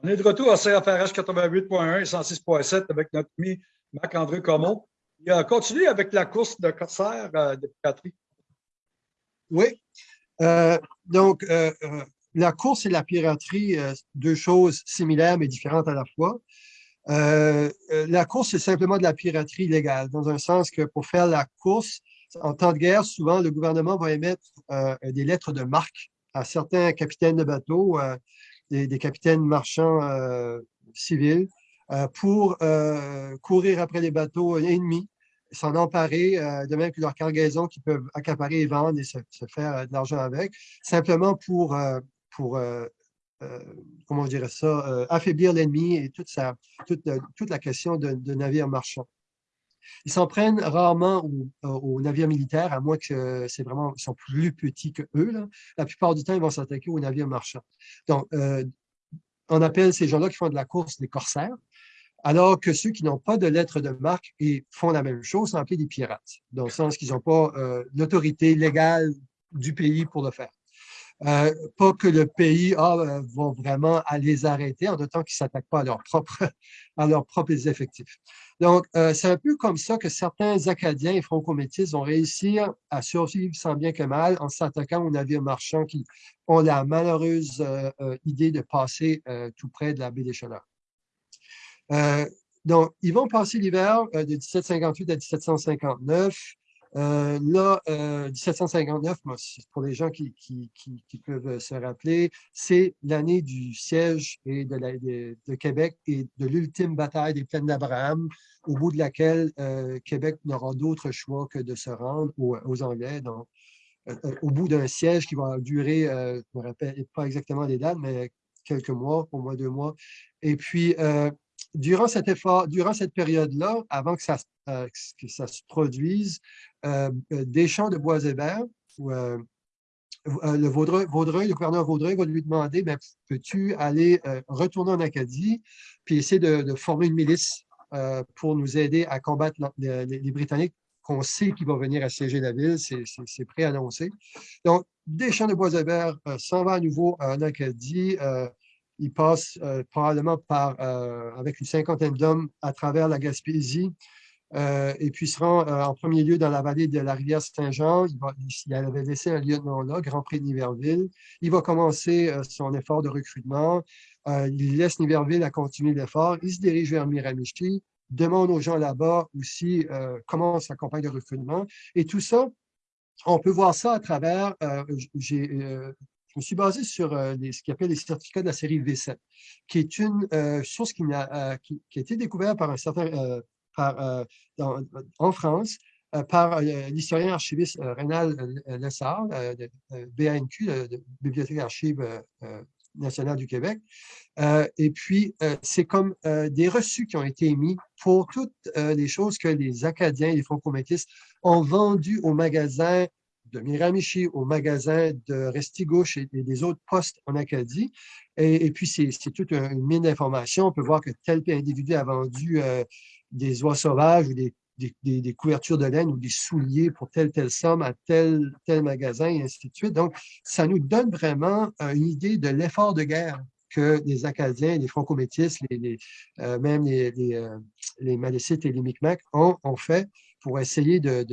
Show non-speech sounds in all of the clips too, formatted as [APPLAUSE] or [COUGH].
On est de retour à CFRH 88.1 et 106.7 avec notre ami Marc-André Comeau. Il a continué avec la course de corsaire euh, de piraterie. Oui. Euh, donc, euh, la course et la piraterie, deux choses similaires mais différentes à la fois. la course, c'est simplement de la piraterie légale, dans un sens que pour faire la course, en temps de guerre, souvent, le gouvernement va émettre des lettres de marque à certains capitaines de bateaux, des, capitaines marchands euh, civils euh, pour euh, courir après les bateaux ennemis, s'en emparer, de même que leurs cargaisons qui peuvent accaparer et vendre et se, faire de l'argent avec, simplement pour, pour comment ça, affaiblir l'ennemi et toute, toute, toute, la question de navires marchands. Ils s'en prennent rarement aux, navires militaires, à moins que c'est vraiment, plus petits que eux. La plupart du temps, ils vont s'attaquer aux navires marchands. Donc, euh, on appelle ces gens-là qui font de la course des corsaires, alors que ceux qui n'ont pas de lettre de marque et font la même chose sont appelés des pirates, dans le sens qu'ils n'ont pas euh, l'autorité légale du pays pour le faire. Euh, pas que le pays ah, euh, va vraiment à les arrêter en autant qu'ils ne s'attaquent pas à, leur propre, [LAUGHS] à leurs propres effectifs. Donc, euh, c'est un peu comme ça que certains Acadiens et franco-métis ont réussi à survivre sans bien que mal en s'attaquant aux navires marchands qui ont la malheureuse idée de passer tout près de la baie des Chaleurs. donc, ils vont passer l'hiver de 1758 à 1759 euh, là, 1759, euh, pour les gens qui, peuvent se rappeler, c'est l'année du siège et de, Québec et de l'ultime bataille des plaines d'Abraham, au bout de laquelle euh, Québec n'aura d'autre choix que de se rendre aux, Anglais. Donc, au bout d'un siège qui va durer, je ne me rappelle pas exactement les dates, mais quelques mois, au moins deux mois. Et puis, durant cette période-là, avant que ça se produise, euh, euh, des champs de bois hébert, où, euh, le le gouverneur Vaudreuil va lui demander ben, peux-tu aller retourner en Acadie puis essayer de, former une milice pour nous aider à combattre les, Britanniques qu'on sait qu'ils vont venir assiéger la ville, c'est préannoncé. Donc, des champs de bois hébert s'en va à nouveau en Acadie. il passe probablement par, avec une cinquantaine d'hommes à travers la Gaspésie, euh, et puis se rend euh, en premier lieu dans la vallée de la rivière Saint-Jean. Il, il, avait laissé un lieutenant-là, Grand Prix de Niverville. Il va commencer euh, son effort de recrutement. il laisse Niverville à continuer l'effort. Il se dirige vers Miramichi, demande aux gens là-bas aussi comment sa campagne de recrutement. Et tout ça, on peut voir ça à travers, je me suis basé sur ce qu'on appelle les certificats de la série V7, qui est une source qui, a, qui, a été découverte par un certain euh, en France euh, par euh, l'historien archiviste Rénal Lessard, de BANQ, de Bibliothèque Archives nationale du Québec. et puis, c'est comme des reçus qui ont été émis pour toutes les choses que les Acadiens et les franco-métis ont vendues au magasin de Miramichi, au magasin de Restigouche et, des autres postes en Acadie. Et, puis, c'est toute une mine d'informations. On peut voir que tel individu a vendu des oies sauvages ou des, couvertures de laine ou des souliers pour telle, telle somme à tel, tel magasin, et ainsi de suite. Donc, ça nous donne vraiment euh, une idée de l'effort de guerre que les Acadiens, les Franco-Métis, les, euh, même les, les, euh, les, Malécites et les Micmacs ont, fait pour essayer de,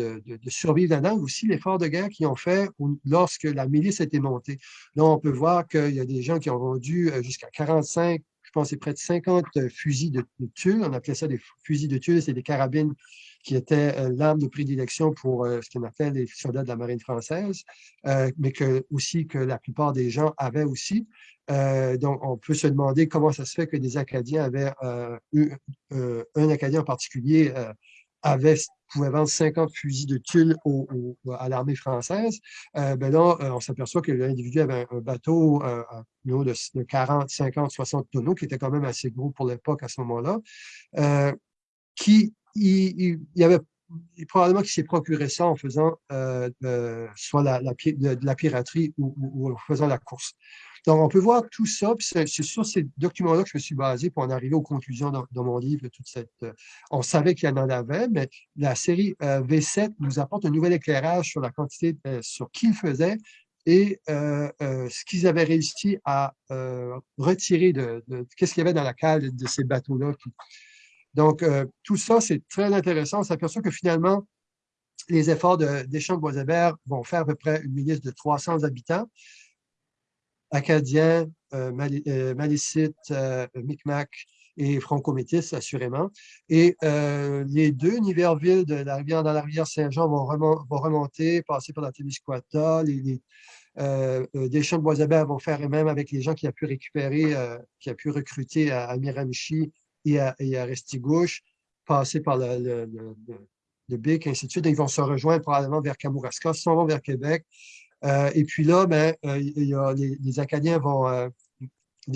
survivre là-dedans, aussi l'effort de guerre qu'ils ont fait lorsque la milice été montée. Là, on peut voir qu'il y a des gens qui ont vendu jusqu'à 45 c'est près de 50 euh, fusils de, tulle. On appelait ça des fusils de tulle, c'est des carabines qui étaient euh, l'arme de prédilection pour euh, ce qu'on appelle les soldats de la marine française, mais aussi que la plupart des gens avaient aussi. donc, on peut se demander comment ça se fait que des Acadiens avaient eu, un Acadien en particulier avait, pouvait vendre 50 fusils de tulle à l'armée française, euh, ben là, euh, on s'aperçoit que l'individu avait un, bateau euh, de, 40, 50, 60 tonneaux, qui était quand même assez gros pour l'époque à ce moment-là, euh, qui il, y avait probablement qu'il s'est procuré ça en faisant soit la, de, la piraterie ou, en faisant la course. Donc, on peut voir tout ça, c'est sur ces documents-là que je me suis basé pour en arriver aux conclusions dans, mon livre. Toute cette, euh, on savait qu'il y en avait, mais la série euh, V7 nous apporte un nouvel éclairage sur la quantité, euh, sur qui le faisait, et ce qu'ils avaient réussi à retirer de, qu'est-ce qu'il y avait dans la cale de ces bateaux-là. Donc, tout ça, c'est très intéressant. On s'aperçoit que finalement, les efforts de Deschamps de Boisébert vont faire à peu près une milice de 300 habitants, acadiens, euh, Malécites, Micmac et franco-métis, assurément. Et les deux Niverville de la rivière dans la rivière Saint-Jean vont, remonter, passer par la Témiscouata. Les, euh, Deschamps de vont faire, et même avec les gens qui a pu récupérer, qui a pu recruter à, Miramichi et à, et Restigouche, passer par le, de BIC, ainsi de suite. ils vont se rejoindre probablement vers Kamouraska, s'en vont vers Québec. Euh, et puis là, ben, euh, y a, les, Acadiens vont... Euh,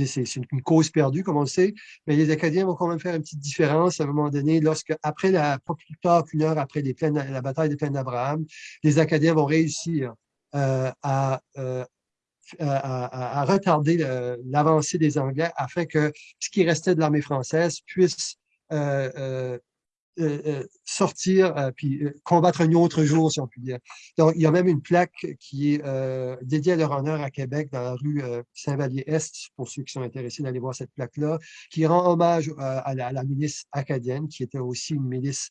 c'est une cause perdue, comme on le sait, mais les Acadiens vont quand même faire une petite différence à un moment donné, lorsque, après la, pas plus tard qu'une heure après la bataille des plaines d'Abraham, les Acadiens vont réussir à, à, retarder l'avancée des Anglais afin que ce qui restait de l'armée française puisse euh, sortir euh, puis combattre un autre jour, si on peut dire. Donc, il y a même une plaque qui est dédiée à leur honneur à Québec, dans la rue Saint-Vallier-Est, pour ceux qui sont intéressés d'aller voir cette plaque-là, qui rend hommage à la, milice acadienne, qui était aussi une milice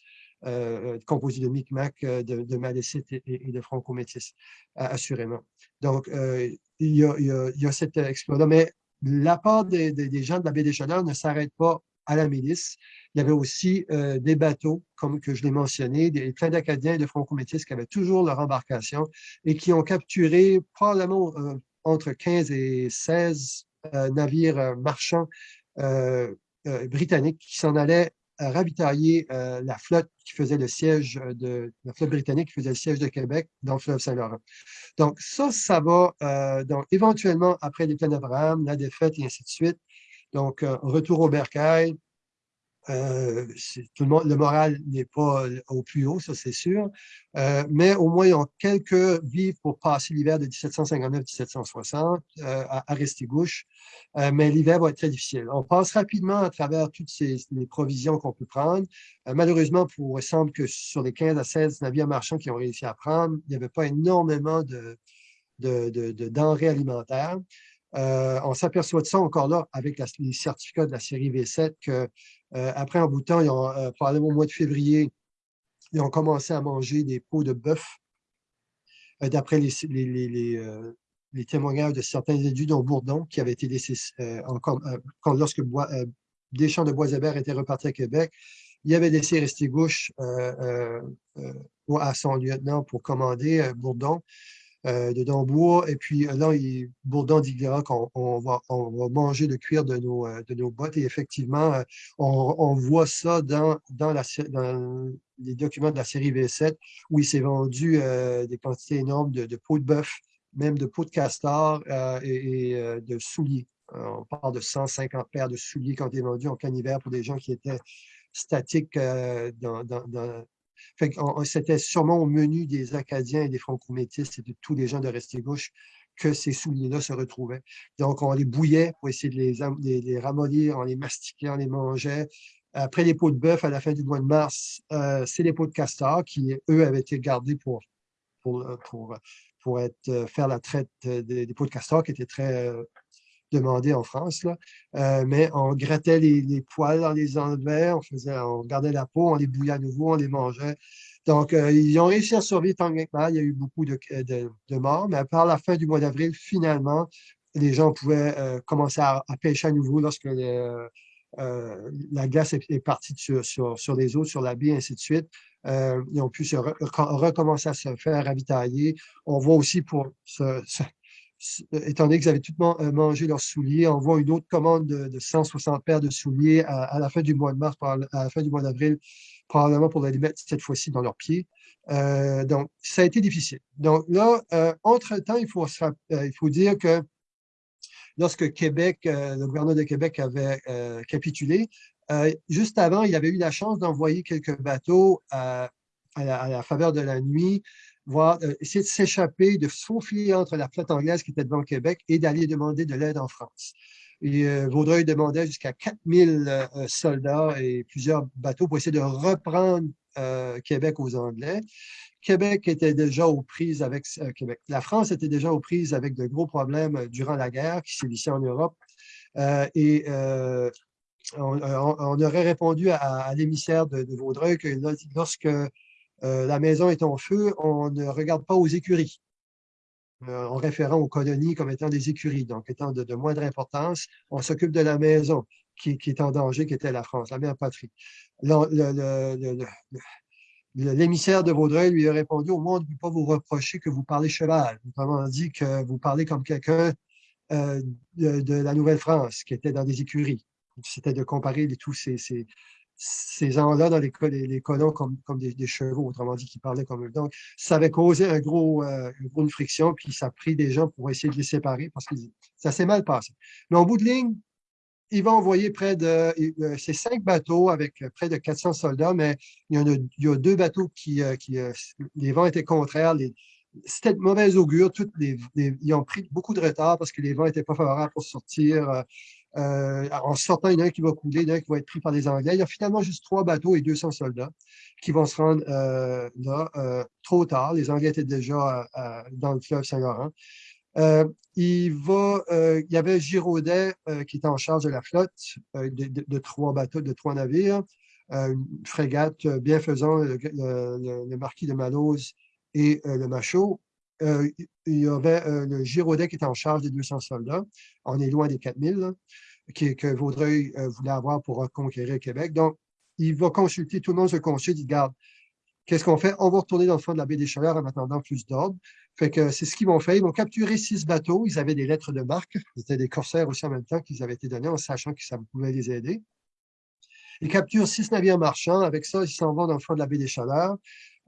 composée de Micmac, de, de et, de Franco-Métis, assurément. Donc, il y, a, il, y cet exploit-là. Mais la part des, des, gens de la baie des Chaleurs ne s'arrête pas à la milice. Il y avait aussi euh, des bateaux, comme que je l'ai mentionné, des, plein d'Acadiens et de franco-métis qui avaient toujours leur embarcation et qui ont capturé probablement euh, entre 15 et 16 euh, navires marchands britanniques qui s'en allaient ravitailler la flotte qui faisait le siège de la flotte britannique qui faisait le siège de Québec dans le fleuve Saint-Laurent. Donc ça, ça va donc éventuellement après les plans d'Abraham, la défaite et ainsi de suite. Donc, retour au bercail, euh, tout le, monde, le moral n'est pas euh, au plus haut, ça c'est sûr, euh, mais au moins ils ont quelques vivres pour passer l'hiver de 1759-1760 à, Restigouche, mais l'hiver va être très difficile. On passe rapidement à travers toutes ces, les provisions qu'on peut prendre. malheureusement, il semble que sur les 15 à 16 navires marchands qui ont réussi à prendre, il n'y avait pas énormément de denrées alimentaires. Euh, on s'aperçoit de ça encore là avec les certificats de la série V7 que euh, après un bout de temps, euh, probablement au mois de février, ils ont commencé à manger des peaux de bœuf d'après les, témoignages de certains élus, dont Bourdon, qui avait été quand, lorsque Deschamps de Boisébert était reparti à Québec, il avait laissé rester gauche à son lieutenant pour commander Bourdon. euh, de Dambourg. Et puis euh, là, il, Bourdon dit qu'on on va, manger le cuir de nos, euh, bottes. Et effectivement, on, voit ça dans, les documents de la série V7 où il s'est vendu des quantités énormes de, peaux de bœuf, même de peaux de castor et, de souliers. on parle de 150 paires de souliers qui ont été vendus en canivère pour des gens qui étaient statiques dans, c'était sûrement au menu des Acadiens et des Franco-Métis et de tous les gens de Restigouche que ces souliers-là se retrouvaient. Donc, on les bouillait pour essayer de les, ramollir, on les mastiquait, on les mangeait. Après les pots de bœuf, à la fin du mois de mars, euh, c'est les pots de castor qui, eux, avaient été gardés pour, être, euh, faire la traite des, des pots de castor qui étaient très euh, demandé en France, là. Euh, mais on grattait les, poils, on les enlevait, on, gardait la peau, on les bouillait à nouveau, on les mangeait. Donc, euh, ils ont réussi à survivre tant que mal. Il y a eu beaucoup de, de, morts, mais par la fin du mois d'avril, finalement, les gens pouvaient euh, commencer à, pêcher à nouveau lorsque la glace est, partie sur, sur, les eaux, sur la baie, ainsi de suite. ils ont pu recommencer à se faire ravitailler. On voit aussi pour euh, étant donné qu'ils avaient tout euh, mangé leurs souliers, on voit une autre commande de, 160 paires de souliers à, la fin du mois de mars, à la fin du mois d'avril, probablement pour les mettre cette fois-ci dans leurs pieds. Euh, donc, ça a été difficile. Donc là, entre-temps, il faut, il faut dire que lorsque Québec, le gouverneur de Québec avait capitulé, juste avant, il avait eu la chance d'envoyer quelques bateaux à la, faveur de la nuit voir, euh, essayer de s'échapper, de faufiler entre la flotte anglaise qui était devant Québec et d'aller demander de l'aide en France. Et euh, Vaudreuil demandait jusqu'à 4000 euh, soldats et plusieurs bateaux pour essayer de reprendre Québec aux Anglais. Québec était déjà aux prises avec Québec. La France était déjà aux prises avec de gros problèmes durant la guerre qui sévissait en Europe. et on, aurait répondu à, l'émissaire de, Vaudreuil que lorsque la maison est en feu, on ne regarde pas aux écuries. en référant aux colonies comme étant des écuries, donc étant de, moindre importance, on s'occupe de la maison qui, est en danger, qui était la France, la mère patrie. L'émissaire de Vaudreuil lui a répondu au on ne peut pas vous reprocher que vous parlez cheval. Autrement dit, que vous parlez comme quelqu'un euh, de, la Nouvelle-France, qui était dans des écuries. C'était de comparer tous ces, ces, gens-là dans les, colons comme, des, chevaux, autrement dit, qui parlaient comme eux. Donc, ça avait causé un gros, euh, une friction, puis ça a pris des gens pour essayer de les séparer parce que ça s'est mal passé. Mais en bout de ligne, il va envoyer près de euh, ces cinq bateaux avec euh, près de 400 soldats, mais il y, a, deux bateaux qui, euh, qui les vents étaient contraires. C'était de mauvais augure. Ils ont pris beaucoup de retard parce que les vents n'étaient pas favorables pour sortir. En sortant, il y en a un qui va couler, il y en a un qui va être pris par les Anglais. Il y a finalement juste trois bateaux et 200 soldats qui vont se rendre là trop tard. Les Anglais étaient déjà dans le fleuve Saint-Laurent. Euh, il, euh, y avait Giraudet euh, qui était en charge de la flotte de, trois bateaux, de trois navires, une frégate bienfaisant, le, le, marquis de Malose et le Machaut. il y avait le Giraudet qui était en charge des 200 soldats. On est loin des 4000 que Vaudreuil voulait avoir pour reconquérir Québec. Donc, il va consulter, tout le monde se consulte, il garde Qu'est-ce qu'on fait? On va retourner dans le fond de la baie des Chaleurs en attendant plus d'ordre. Fait que c'est ce qu'ils vont faire. Ils vont capturer six bateaux. Ils avaient des lettres de marque. C'était des corsaires aussi en même temps qu'ils avaient été donnés en sachant que ça pouvait les aider. Ils capturent six navires marchands. Avec ça, ils s'en vont dans le fond de la baie des Chaleurs.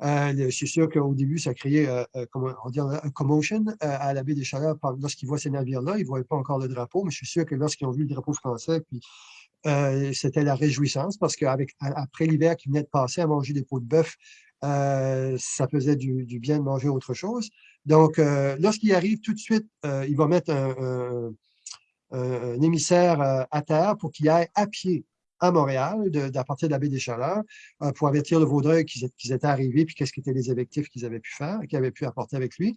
Euh, je suis sûr qu'au début, ça créait euh, euh, on dit, un commotion à la baie des Chaleurs lorsqu'ils voient ces navires-là. Ils ne voyaient pas encore le drapeau, mais je suis sûr que lorsqu'ils ont vu le drapeau français, puis c'était la réjouissance parce qu'après l'hiver qui venait de passer à manger des pots de bœuf euh, ça faisait du, bien de manger autre chose. Donc, euh, lorsqu'il arrive, tout de suite, euh, il va mettre un, émissaire à terre pour qu'il aille à pied à Montréal, de, à partir de la baie des Chaleurs, pour avertir le Vaudreuil qu'ils étaient arrivés, puis qu'est-ce qu'étaient les effectifs qu'ils avaient pu faire, qu'ils avaient pu apporter avec lui.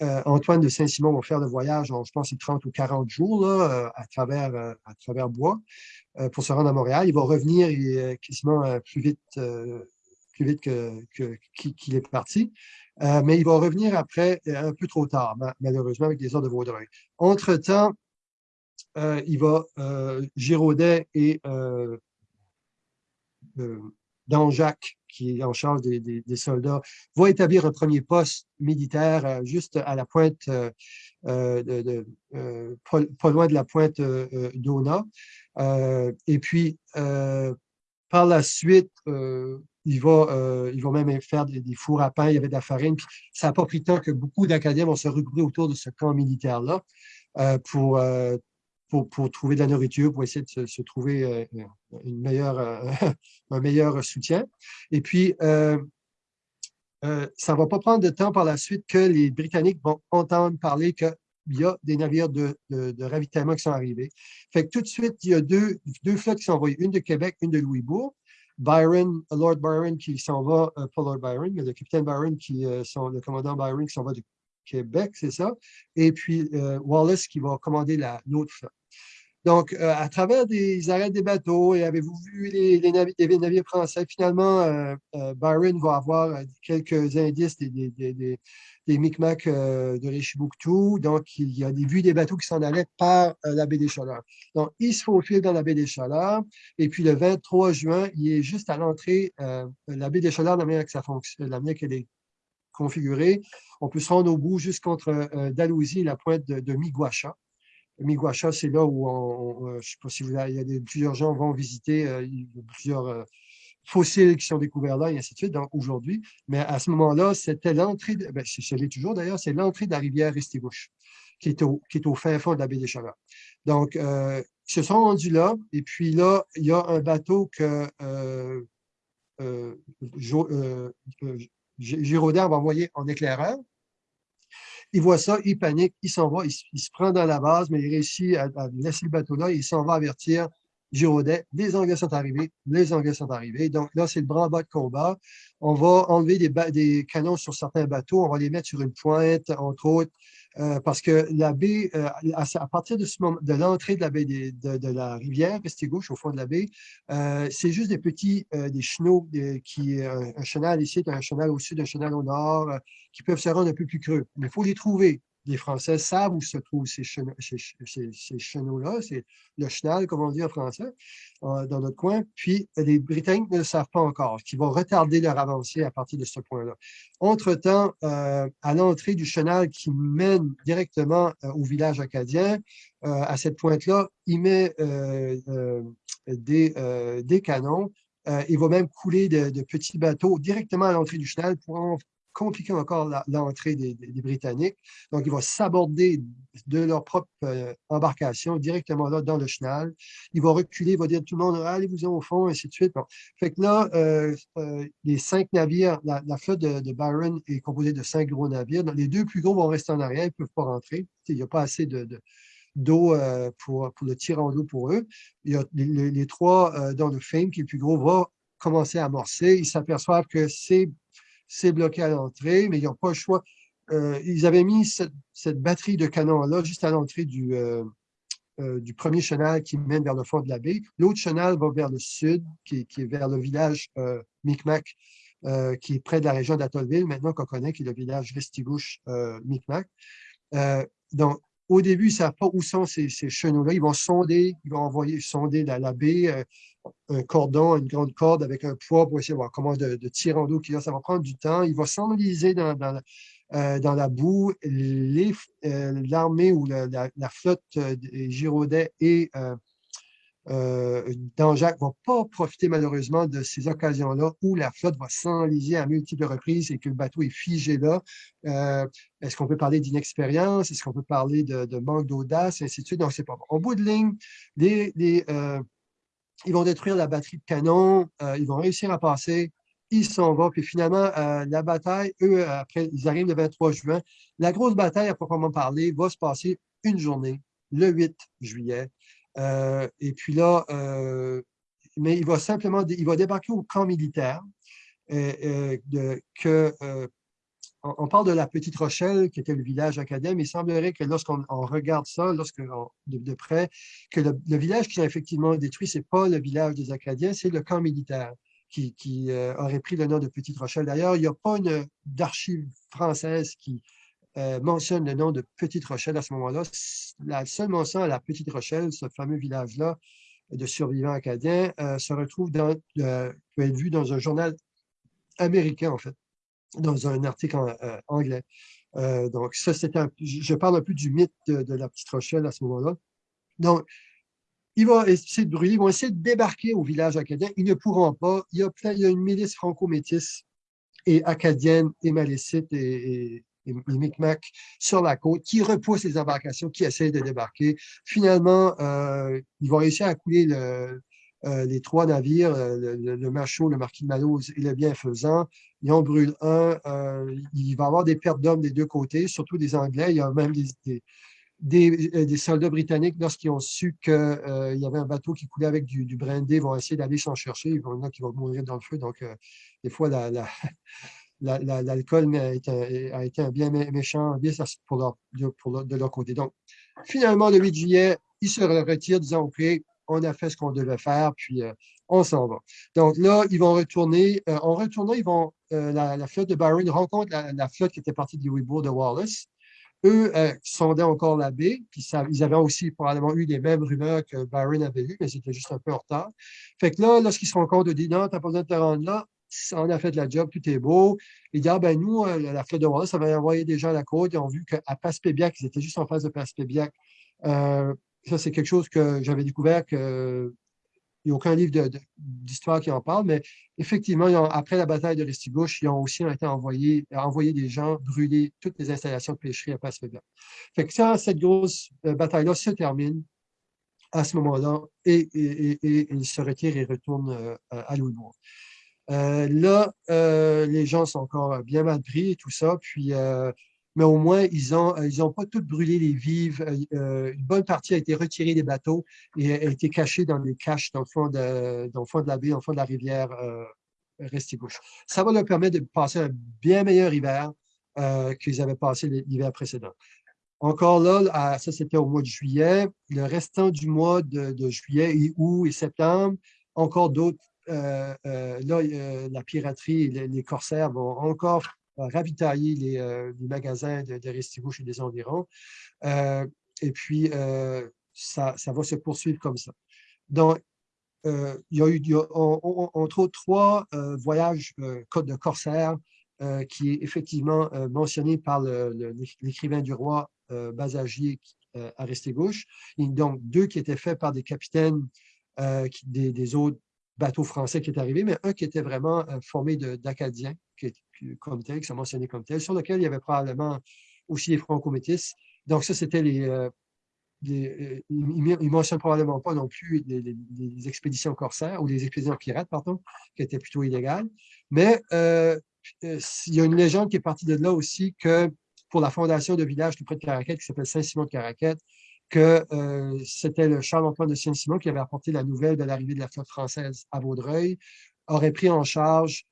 Antoine de Saint-Simon va faire le voyage, je pense, 30 ou 40 jours à, travers, Bois pour se rendre à Montréal. Il va revenir quasiment plus vite plus vite qu'il est parti. Euh, mais il va revenir après, euh, un peu trop tard, malheureusement, avec des ordres de Vaudreuil. Entre-temps, euh, il va, Giraudet et Danjac, qui est en charge des, soldats, vont établir un premier poste militaire juste à la pointe, pas, loin de la pointe d'Ona. et puis, par la suite, il va, euh, il va même faire des, fours à pain, il y avait de la farine. ça n'a pas pris tant que beaucoup d'Acadiens vont se regrouper autour de ce camp militaire-là euh, euh, pour, pour, trouver de la nourriture, pour essayer de se, trouver une meilleure, [LAUGHS] un meilleur soutien. Et puis, ça ne va pas prendre de temps par la suite que les Britanniques vont entendre parler qu'il y a des navires de, de, ravitaillement qui sont arrivés. Fait que tout de suite, il y a deux, deux flottes qui sont envoyées, une de Québec, une de Louisbourg. Byron, Lord Byron qui s'en va, euh, pas Lord Byron, mais le capitaine Byron, qui, euh, le commandant Byron qui s'en va du Québec, c'est ça, et puis euh, Wallace qui va commander l'autre flotte. Donc, à travers des arrêts des bateaux, et avez-vous vu les, navires, français, finalement, Byron va avoir quelques indices des, des, Micmacs euh, de Richibouctou. Donc, il y a des vues des bateaux qui s'en allaient par euh, la baie des Chaleurs. Donc, il se faufile dans la baie des Chaleurs. Et puis, le 23 juin, il est juste à l'entrée, euh, la baie des Chaleurs, la manière que ça la manière qu'elle est configurée. On peut se rendre au bout jusqu'entre Dalhousie et la pointe de, de Miguacha. Miguacha, c'est là où on, je ne sais pas si vous il y a plusieurs gens vont visiter, a plusieurs fossiles qui sont découverts là, et ainsi de suite, aujourd'hui. Mais à ce moment-là, c'était l'entrée, ben, c'est l'est toujours d'ailleurs, c'est l'entrée de la rivière Restigouche, qui est au, qui est au fin fond de la baie des Chaleurs. Donc, euh, ils se sont rendus là, et puis là, il y a un bateau que euh, euh, euh, euh Giraudet va envoyer en éclaireur. Il voit ça, il panique, il s'en va, il, se prend dans la base, mais il réussit à, laisser le bateau là, il s'en va avertir Giraudet, les Anglais sont arrivés, les Anglais sont arrivés. Donc là, c'est le bras bas de combat. On va enlever des, canons sur certains bateaux, on va les mettre sur une pointe, entre autres, euh, parce que la baie, euh, à, partir de, ce moment, de l'entrée de la baie de, la rivière gauche au fond de la baie, euh, c'est juste des petits, des chenaux, qui, un chenal ici, un chenal au sud, un chenal au nord, qui peuvent se rendre un peu plus creux. Mais il faut les trouver les Français savent où se trouvent ces, chenaux-là, c'est le chenal, comme on dit en français, euh, dans notre coin. Puis, les Britanniques ne le savent pas encore, qui va retarder leur avancée à partir de ce point-là. Entre-temps, euh, à l'entrée du chenal qui mène directement euh, au village acadien, à cette pointe-là, il met des, canons il va même couler de, de, petits bateaux directement à l'entrée du chenal pour en compliquer encore l'entrée des, Britanniques. Donc, ils vont s'aborder de leur propre euh, embarcation directement là dans le chenal. Ils vont reculer, ils vont dire tout le monde, allez-vous au fond, ainsi de suite. Fait que là, euh, euh, les cinq navires, la, flotte de, Byron est composée de cinq gros navires. les deux plus gros vont rester en arrière, ils ne peuvent pas rentrer. Il n'y a pas assez de, d'eau pour, pour le tirant d'eau pour eux. Il y a les, trois, dans le Fame, qui est le plus gros, va commencer à amorcer. Ils s'aperçoivent que c'est c'est bloqué à l'entrée, mais ils n'ont pas le choix. Euh, ils avaient mis cette, batterie de canons-là juste à l'entrée du, euh, euh, du premier chenal qui mène vers le fond de la baie. L'autre chenal va vers le sud, qui, est vers le village Micmac, qui est près de la région d'Atollville, maintenant qu'on connaît, qui est le village Restigouche-Micmac. donc, au début, ils ne savent pas où sont ces, ces chenaux-là. Ils vont sonder, ils vont envoyer sonder la, la baie, un cordon, une grande corde avec un poids pour essayer de voir comment de, tirer en dos qu'il Ça va prendre du temps. Il va s'enliser euh, dans, la boue. Euh, l'armée ou la, flotte euh, Giraudet et euh, Danjac ne va pas profiter malheureusement de ces occasions-là où la flotte va s'enliser à multiples reprises et que le bateau est figé là. Est-ce qu'on peut parler d'inexpérience? Est-ce qu'on peut parler de, manque d'audace? ainsi de suite. Donc, c'est pas bon. Au bout de ligne, les ils vont détruire la batterie de canon, euh, ils vont réussir à passer, ils s'en vont, puis finalement, euh, la bataille, eux, après, ils arrivent le 23 juin. La grosse bataille, à proprement parler, va se passer une journée, le 8 juillet. Euh, et puis là, mais il va simplement, il va débarquer au camp militaire, de, que on, parle de la Petite Rochelle, qui était le village mais il semblerait que lorsqu'on regarde ça, lorsque de, près, que le, village qui a effectivement détruit, ce n'est pas le village des Acadiens, c'est le camp militaire qui, euh, aurait pris le nom de Petite Rochelle. D'ailleurs, il n'y a pas une d'archive française qui euh, mentionne le nom de Petite Rochelle à ce moment-là. La seule mention à la Petite Rochelle, ce fameux village-là de survivants acadiens, euh, se retrouve dans, peut être vu dans un journal américain, en fait dans un article euh, anglais. Euh, donc, ça, c'était je parle un peu du mythe de, la petite Rochelle à ce moment-là. Donc, ils vont essayer de brûler, ils vont essayer de débarquer au village acadien. Ils ne pourront pas. Il y a, il y a une milice franco-métisse et acadienne et malécite et, Micmac sur la côte qui repousse les embarcations qui essaient de débarquer. Finalement, euh, ils vont réussir à couler le, euh, les trois navires, euh, le, le, le Marquis de Malose et le Bienfaisant, ils en brûlent un. Il va y avoir des pertes d'hommes des deux côtés, surtout des Anglais. Il y a même des, soldats britanniques, lorsqu'ils ont su qu'il y avait un bateau qui coulait avec du, du brindé, vont essayer d'aller s'en chercher. Il y en a qui vont mourir dans le feu. Donc, des fois, l'alcool a, été un bien méchant pour pour de leur côté. Donc, finalement, le 8 juillet, ils se retirent, disant, OK, on a fait ce qu'on devait faire, puis euh, on s'en va. Donc là, ils vont retourner. Euh, en retournant, ils vont, euh, la, flotte de Byron rencontre la, flotte qui était partie du Weibo de Wallace. Eux sondaient encore la baie, puis ils avaient aussi probablement eu les mêmes rumeurs que Byron avait eues, mais c'était juste un peu en retard. Fait que là, lorsqu'ils se compte, de dire non, t'as pas besoin de te rendre là, on a fait la job, tout est beau. Ils disent, ah, ben nous, la flotte de Wallace avait envoyé des gens à la côte, ils ont vu qu'à Passepébiac, ils étaient juste en face de Passepébiac, ça, c'est quelque chose que j'avais découvert qu'il n'y a aucun livre d'histoire qui en parle, mais effectivement, après la bataille de Restigouche, ils ont aussi été envoyés, envoyé des gens brûler toutes les installations de pêcherie à Passe-Fait que ça, cette grosse euh, bataille-là se termine à ce moment-là et, ils se retirent et retournent euh, à Louisbourg. Euh, là, les gens sont encore bien mal pris et tout ça, puis mais au moins, ils n'ont euh, ont pas tout brûlé les vives. Euh, euh, une bonne partie a été retirée des bateaux et a été cachée dans des caches dans le fond de, dans le fond de la baie, dans le fond de la rivière Restigouche. Ça va leur permettre de passer un bien meilleur hiver qu'ils avaient passé l'hiver précédent. Encore là, ça c'était au mois de juillet. Le restant du mois de, juillet, et août et septembre, encore d'autres. Là, la piraterie, les, corsaires vont encore ravitailler les, magasins de, de Restigouche et des environs. et puis, ça, va se poursuivre comme ça. Donc, euh, il y a eu, entre autres, trois euh, voyages euh, de corsaires qui est effectivement mentionné par l'écrivain du roi Basagier à Restigouche. Donc, deux qui étaient faits par des capitaines des, autres bateaux français qui étaient arrivés, mais un qui était vraiment formé d'Acadiens, comme tel, qui sont mentionnés comme tel, sur lequel il y avait probablement aussi les franco-métis. Donc, ça, c'était les, euh, il ne mentionne probablement pas non plus les, expéditions corsaires ou les expéditions pirates, pardon, qui étaient plutôt illégales. Mais euh, euh, il y a une légende qui est partie de là aussi que pour la fondation de village tout près de Caraquette, qui s'appelle Saint-Simon de Caraquette, que c'était le Charles-Antoine de Saint-Simon qui avait apporté la nouvelle de l'arrivée de la flotte française à Vaudreuil, aurait pris en charge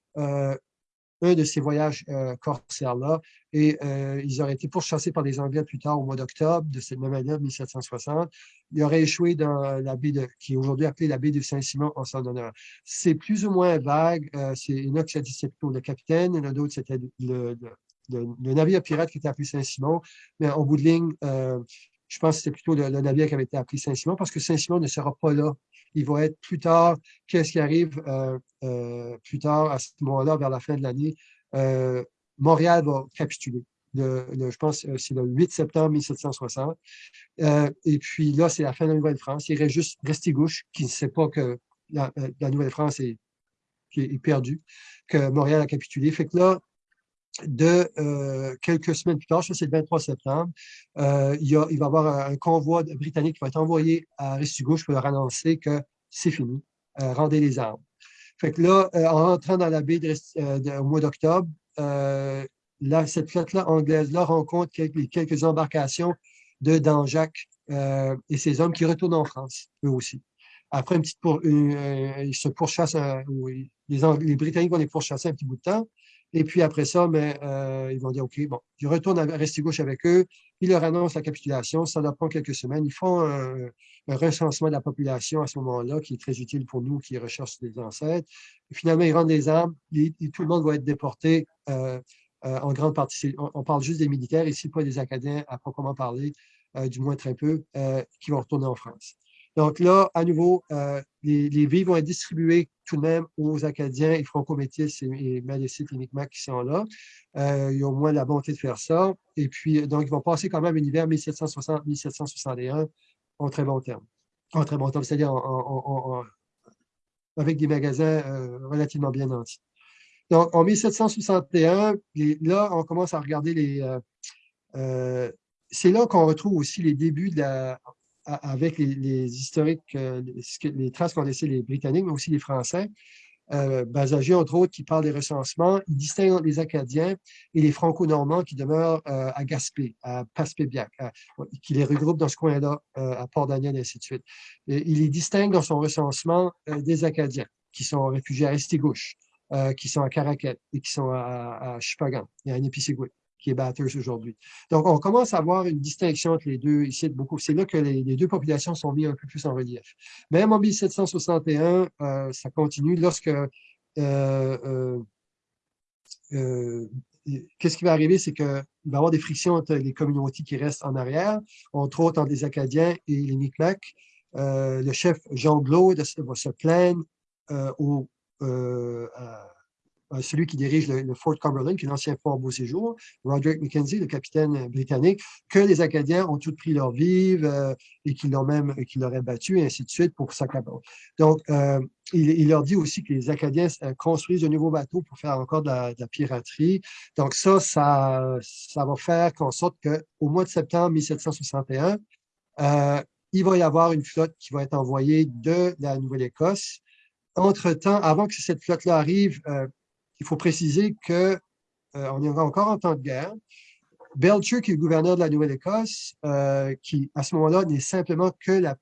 un de ces voyages euh, corsaires-là. Et euh, ils auraient été pourchassés par les Anglais plus tard au mois d'octobre de cette même année, 1760. Ils auraient échoué dans la baie de, qui est aujourd'hui appelée la baie de Saint-Simon en son honneur. C'est plus ou moins vague. Euh, c'est autre qui a dit c'est plutôt le capitaine, il y c'était le, le, navire pirate qui était appelé Saint-Simon. Mais en bout de ligne, je pense que c'était plutôt le, navire qui avait été appelé Saint-Simon parce que Saint-Simon ne sera pas là il va être plus tard, qu'est-ce qui arrive euh, euh, plus tard, à ce moment-là, vers la fin de l'année, euh, Montréal va capituler. je pense que c'est le 8 septembre 1760. et puis là, c'est la fin de la Nouvelle-France. Il reste juste Restigouche, qui ne sait pas que la, Nouvelle-France est, est, perdue, que Montréal a capitulé. Fait que là, de quelques semaines plus tard, je c'est le 23 septembre, il, il, va y avoir un, convoi britannique qui va être envoyé à Restigouche pour leur annoncer que c'est fini, rendez les armes. Fait que là, en rentrant dans la baie au mois d'octobre, cette flotte-là anglaise-là rencontre quelques, quelques, embarcations de Danjac et ses hommes qui retournent en France, eux aussi. Après, une petite pour, ils se pourchassent, les, les Britanniques vont les pourchasser un petit bout de temps, et puis après ça, mais, euh, ils vont dire, OK, bon, ils retournent à Restigouche avec eux, ils leur annoncent la capitulation, ça leur prend quelques semaines. Ils font un, recensement de la population à ce moment-là, qui est très utile pour nous qui recherchent des ancêtres. Finalement, ils rendent des armes, et, tout le monde va être déporté euh, euh, en grande partie. On, parle juste des militaires, ici pas des Acadiens à proprement parler, du moins très peu, qui vont retourner en France. Donc là, à nouveau, euh, les, les vies vont être distribuées tout de même aux Acadiens et Franco-Métis et, et Malécites et Micmacs qui sont là. Euh, ils ont au moins la bonté de faire ça. Et puis, donc, ils vont passer quand même un hiver 1760-1761 en très bon terme. En très bon terme, c'est-à-dire avec des magasins euh, relativement bien nantis. Donc, en 1761, là, on commence à regarder les... C'est là qu'on retrouve aussi les débuts de la, avec les, historiques, euh, les traces qu'ont laissées les Britanniques, mais aussi les Français, euh, Basagier, entre autres, qui parle des recensements, il distingue les Acadiens et les Franco-Normands qui demeurent euh, à Gaspé, à Passepébiac, qui les regroupe dans ce coin-là, à Port-Daniel, et ainsi de suite. il les distingue dans son recensement des Acadiens, qui sont réfugiés à Estigouche, qui sont à Caraquet et qui sont à, à Chupagan et à Nipisiguit qui est Bathurst aujourd'hui. Donc, on commence à avoir une distinction entre les deux ici. C'est là que les, deux populations sont mises un peu plus en relief. Même en 1761, euh, ça continue lorsque euh, euh, qu'est-ce qui va arriver, c'est qu'il va y avoir des frictions entre les communautés qui restent en arrière, entre autres entre les Acadiens et les Micmacs. le chef Jean Glaude va se plaindre au, celui qui dirige le, Fort Cumberland, qui est l'ancien Fort Beau Séjour, Roderick Mackenzie, le capitaine britannique, que les Acadiens ont tous pris leur vive euh, et qu'ils l'ont même qu'ils l'auraient battu, et ainsi de suite, pour s'accabrer. Donc, euh, il, leur dit aussi que les Acadiens construisent de nouveaux bateaux pour faire encore de la, piraterie. Donc, ça, ça, ça va faire qu'en sorte qu'au mois de septembre 1761, il va y avoir une flotte qui va être envoyée de la Nouvelle-Écosse. Entre-temps, avant que cette flotte-là arrive, il faut préciser qu'on euh, est encore en temps de guerre. Belcher, qui est le gouverneur de la Nouvelle-Écosse, euh, qui à ce moment-là n'est simplement que la,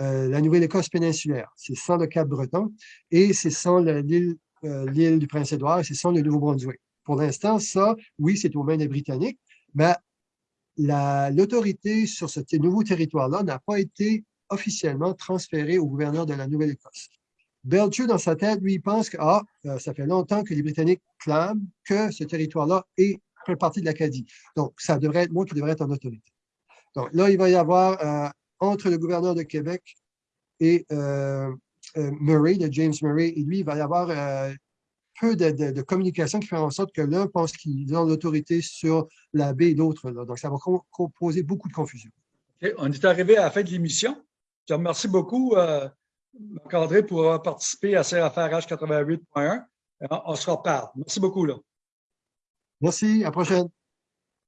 euh, la Nouvelle-Écosse péninsulaire. C'est sans le Cap-Breton et c'est sans l'île euh, du Prince-Édouard et ce sont le Nouveau-Brunswick. Pour l'instant, ça, oui, c'est aux mains des Britanniques, mais l'autorité sur ce nouveau territoire-là n'a pas été officiellement transférée au gouverneur de la Nouvelle-Écosse. Belcher, dans sa tête, lui, pense que ah, euh, ça fait longtemps que les Britanniques clament que ce territoire-là est fait partie de l'Acadie. Donc, ça devrait être moi qui devrais être en autorité. Donc là, il va y avoir euh, entre le gouverneur de Québec et euh, Murray, de James Murray, et lui, il va y avoir peu de, communication qui fait en sorte que l'un pense qu'il a l'autorité sur la baie et l'autre. Donc, ça va poser beaucoup de confusion. On est arrivé à la fin de l'émission. Je remercie beaucoup, euh, Marc-André, pour avoir participé à CFR H88.1. On se reparle. Merci beaucoup. Là. Merci. À la prochaine.